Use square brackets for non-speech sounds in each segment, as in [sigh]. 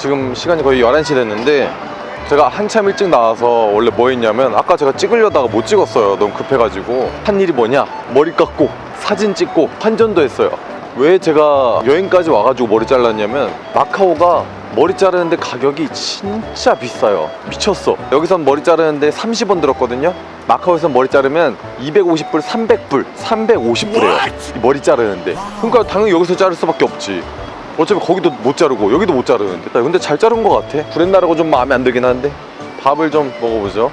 지금 시간이 거의 11시 됐는데 제가 한참 일찍 나와서 원래 뭐 했냐면 아까 제가 찍으려다가 못 찍었어요. 너무 급해가지고. 한 일이 뭐냐? 머리 깎고 사진 찍고 환전도 했어요. 왜 제가 여행까지 와가지고 머리 잘랐냐면 마카오가 머리 자르는데 가격이 진짜 비싸요. 미쳤어. 여기선 머리 자르는데 30원 들었거든요. 마카오에서 머리 자르면 250불, 300불, 350불이에요. 머리 자르는데. 그러니까 당연히 여기서 자를 수밖에 없지 어차피 거기도 못 자르고 여기도 못 자르는데. 근데 잘 자른 것 같아. 구렛나루가 좀 마음에 안 들긴 한데. 밥을 좀 먹어보죠.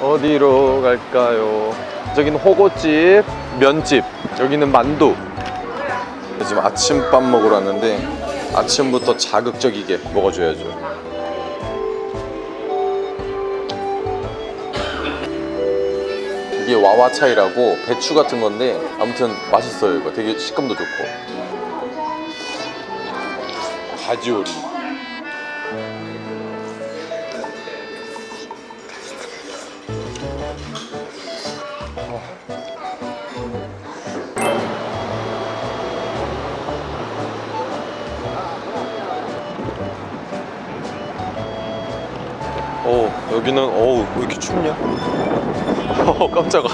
어디로 갈까요? 저기는 호거집 면집. 여기는 만두. 지금 아침밥 먹으러 왔는데 아침부터 자극적이게 먹어줘야죠. 이게 와와차이라고 배추 같은 건데 아무튼 맛있어요 이거. 되게 식감도 좋고 가지오리. 어 여기는 어우 왜 이렇게 춥냐? [laughs] 어 깜짝아.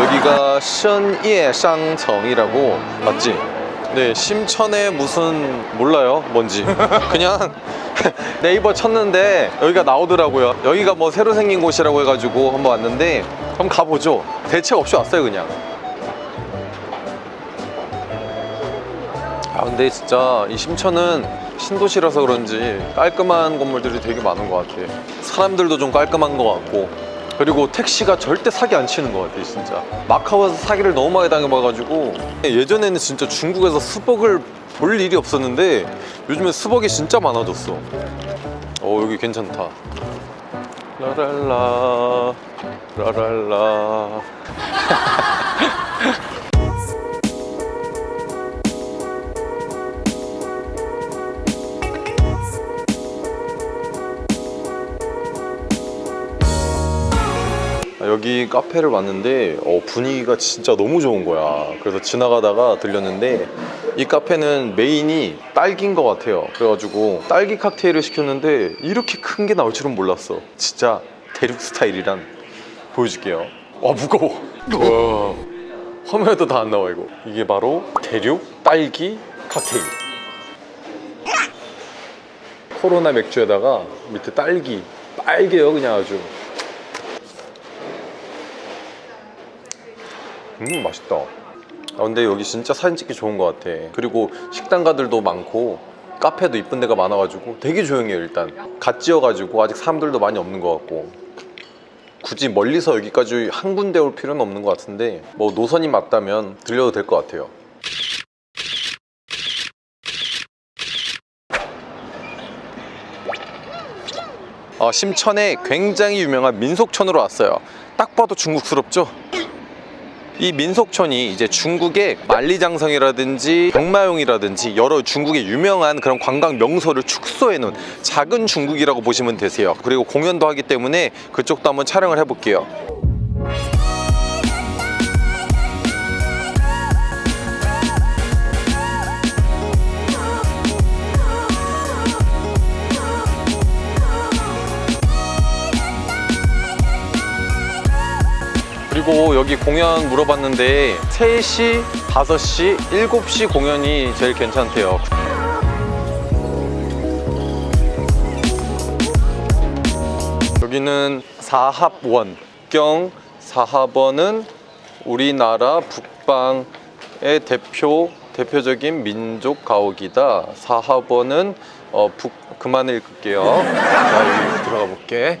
여기가 션예상청이라고 맞지? 네 심천에 무슨 몰라요 뭔지. 그냥 [laughs] 네이버 쳤는데 여기가 나오더라고요. 여기가 뭐 새로 생긴 곳이라고 해가지고 한번 왔는데 한번 가보죠. 대책 없이 왔어요 그냥. 아 근데 진짜 이 심천은 신도시라서 그런지 깔끔한 건물들이 되게 많은 것 같아 사람들도 좀 깔끔한 것 같고 그리고 택시가 절대 사기 안 치는 것 같아 진짜. 마카오에서 사기를 너무 많이 당해봐가지고. 예전에는 진짜 중국에서 스벅을 볼 일이 없었는데 요즘에 스벅이 진짜 많아졌어. 어 여기 괜찮다. 라랄라 라랄라 [laughs] 여기 카페를 왔는데 어, 분위기가 진짜 너무 좋은 거야. 그래서 지나가다가 들렸는데 이 카페는 메인이 딸기인 것 같아요. 그래가지고 딸기 칵테일을 시켰는데 이렇게 큰 게 나올 줄은 몰랐어. 진짜 대륙 스타일이란. 보여줄게요. 와 무거워. 와. 화면에도 다 안 나와 이거. 이게 바로 대륙 딸기 칵테일. 코로나 맥주에다가 밑에 딸기. 빨개요 그냥 아주 음 맛있다. 아 근데 여기 진짜 사진 찍기 좋은 것 같아. 그리고 식당가들도 많고 카페도 이쁜 데가 많아가지고 되게 조용해요 일단. 갓 지어가지고 아직 사람들도 많이 없는 것 같고. 굳이 멀리서 여기까지 한 군데 올 필요는 없는 것 같은데 뭐 노선이 맞다면 들려도 될 것 같아요. 어, 심천에 굉장히 유명한 민속촌으로 왔어요. 딱 봐도 중국스럽죠? 이 민속촌이 이제 중국의 만리장성이라든지 병마용이라든지 여러 중국의 유명한 그런 관광 명소를 축소해 놓은 작은 중국이라고 보시면 되세요. 그리고 공연도 하기 때문에 그쪽도 한번 촬영을 해볼게요 그리고 여기 공연 물어봤는데 3시, 5시, 7시 공연이 제일 괜찮대요 여기는 사합원 경 사합원은 우리나라 북방의 대표 대표적인 민족 가옥이다. 사합원은 어, 북 그만 읽을게요. 자, 여기 들어가 볼게.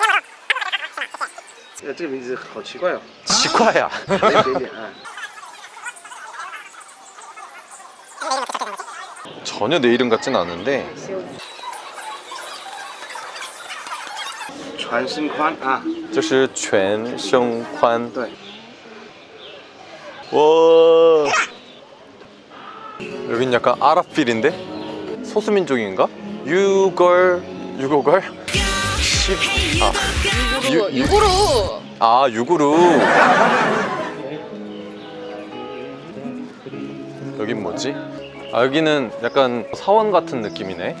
呃，这个名字好奇怪哦。奇怪呀、啊。有点点啊。 전혀 내 이름 같진 않은데 전신관 아. 就是全胸宽 네. 와. 여긴 약간 아랍필인데? 소수민족인가? 유걸 유고걸? 십 아, 유- 유- 유구루 아 유구루 여긴 뭐지? 아 여기는 약간 사원 같은 느낌이네.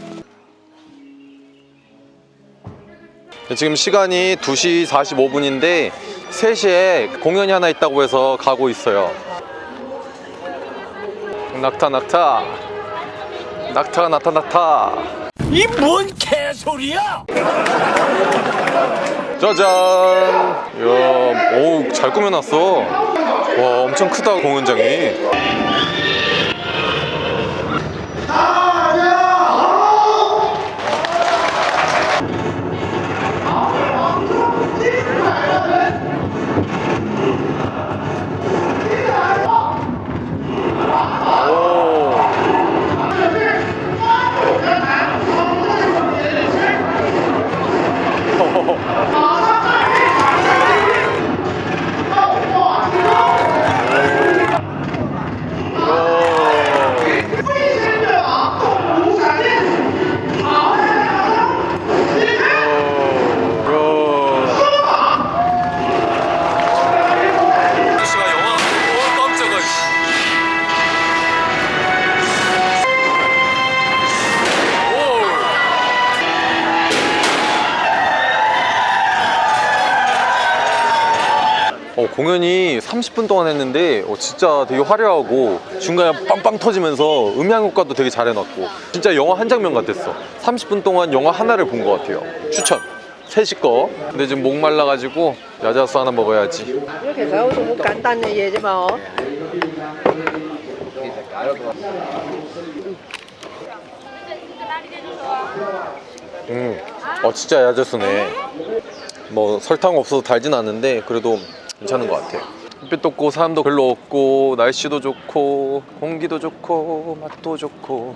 지금 시간이 2시 45분인데 3시에 공연이 하나 있다고 해서 가고 있어요. 낙타 낙타. 낙타가 나타났다 이 뭔 개소리야! 짜잔. 이야 오잘 꾸며놨어. 와 엄청 크다 공연장이 공연이 30분 동안 했는데 어, 진짜 되게 화려하고 중간에 빵빵 터지면서 음향 효과도 되게 잘 해놨고. 진짜 영화 한 장면 같았어. 30분 동안 영화 하나를 본 것 같아요. 추천. 3시 거. 근데 지금 목 말라가지고 야자수 하나 먹어야지. 이렇게 가고도 뭐 간단한 어. 음, 어 진짜 야자수네. 뭐 설탕 없어서 달진 않은데 그래도 괜찮은 것 같아요. 햇빛도 없고 사람도 별로 없고 날씨도 좋고 공기도 좋고 맛도 좋고.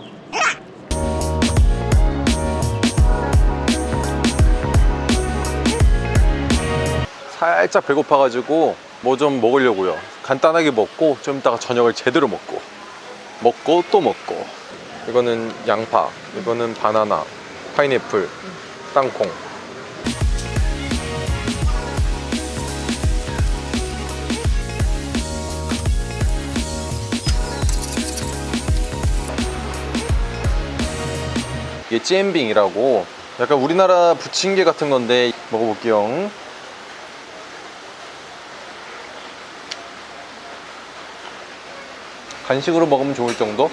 살짝 배고파가지고 뭐 좀 먹으려고요. 간단하게 먹고 좀 이따가 저녁을 제대로 먹고. 먹고 또 먹고. 이거는 양파 이거는 바나나 파인애플 땅콩 이게 잼빙이라고 약간 우리나라 부침개 같은 건데 먹어볼게요 간식으로 먹으면 좋을 정도?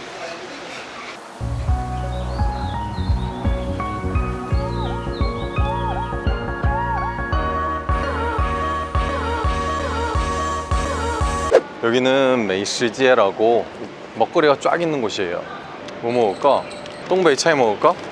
여기는 메이시지에라고 먹거리가 쫙 있는 곳이에요 뭐 먹을까? 똥베이 차이 먹을까?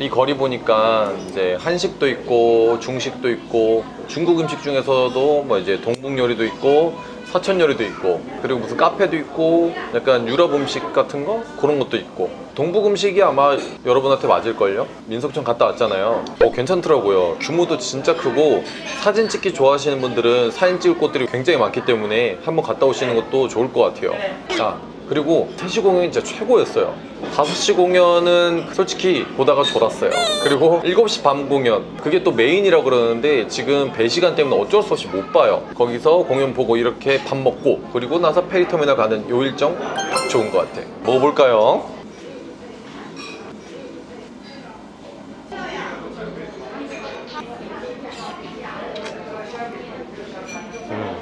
이 거리 보니까 이제 한식도 있고 중식도 있고 중국 음식 중에서도 뭐 이제 동북 요리도 있고 사천 요리도 있고 그리고 무슨 카페도 있고 약간 유럽 음식 같은 거? 그런 것도 있고. 동북 음식이 아마 여러분한테 맞을걸요? 민속촌 갔다 왔잖아요. 어 괜찮더라고요. 규모도 진짜 크고 사진 찍기 좋아하시는 분들은 사진 찍을 곳들이 굉장히 많기 때문에 한번 갔다 오시는 것도 좋을 것 같아요. 자 그리고 3시 공연이 진짜 최고였어요. 5시 공연은 솔직히 보다가 졸았어요. 그리고 7시 밤 공연. 그게 또 메인이라고 그러는데 지금 배 시간 때문에 어쩔 수 없이 못 봐요. 거기서 공연 보고 이렇게 밥 먹고 그리고 나서 페리터미널 가는 요 일정 딱 좋은 것 같아. 먹어볼까요? 음.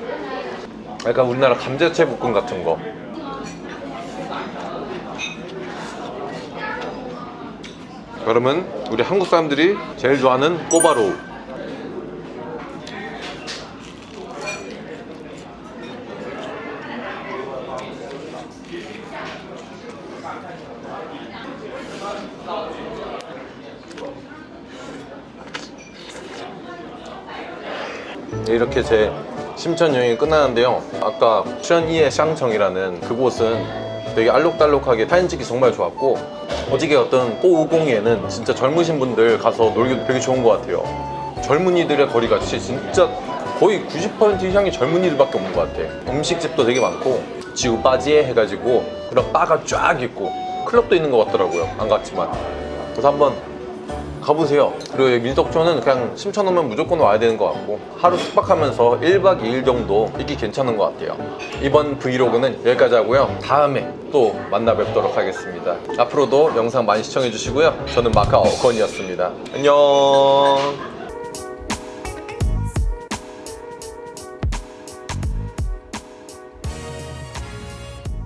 약간 우리나라 감자채 볶음 같은 거 그러면 우리 한국 사람들이 제일 좋아하는 꼬바로우 이렇게 제 심천 여행이 끝나는데요. 아까 션이의 샹청이라는 그곳은 되게 알록달록하게 사진 찍기 정말 좋았고 어저께 어떤 꼬우공이에는 진짜 젊으신 분들 가서 놀기도 되게 좋은 것 같아요. 젊은이들의 거리가 진짜 거의 90% 이상이 젊은이들밖에 없는 것 같아. 음식집도 되게 많고 지우 바지에 해가지고 그런 바가 쫙 있고 클럽도 있는 것 같더라고요 안 갔지만. 그래서 한번 가보세요. 그리고 여기 밀덕초는 그냥 심천오면 무조건 와야 되는 것 같고 하루 숙박하면서 1박 2일 정도 있기 괜찮은 것 같아요. 이번 브이로그는 여기까지 하고요. 다음에 또 만나 뵙도록 하겠습니다. 앞으로도 영상 많이 시청해 주시고요. 저는 마카오 건이었습니다. 안녕.